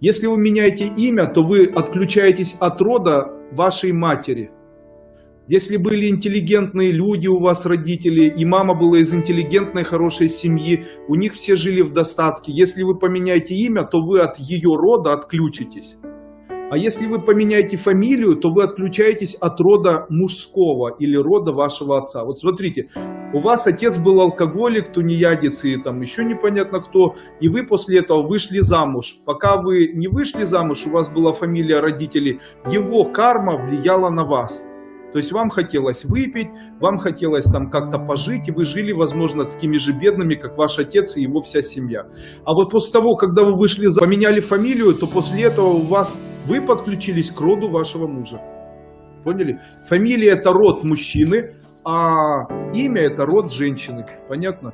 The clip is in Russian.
Если вы меняете имя, то вы отключаетесь от рода вашей матери. Если были интеллигентные люди у вас, родители, и мама была из интеллигентной, хорошей семьи, у них все жили в достатке. Если вы поменяете имя, то вы от ее рода отключитесь. А если вы поменяете фамилию, то вы отключаетесь от рода мужского или рода вашего отца. Вот смотрите, у вас отец был алкоголик, тунеядец и там еще непонятно кто, и вы после этого вышли замуж. Пока вы не вышли замуж, у вас была фамилия родителей, его карма влияла на вас. То есть вам хотелось выпить, вам хотелось там как-то пожить, и вы жили, возможно, такими же бедными, как ваш отец и его вся семья. А вот после того, когда вы вышли, поменяли фамилию, то после этого у вас вы подключились к роду вашего мужа. Поняли? Фамилия это род мужчины, а имя это род женщины. Понятно?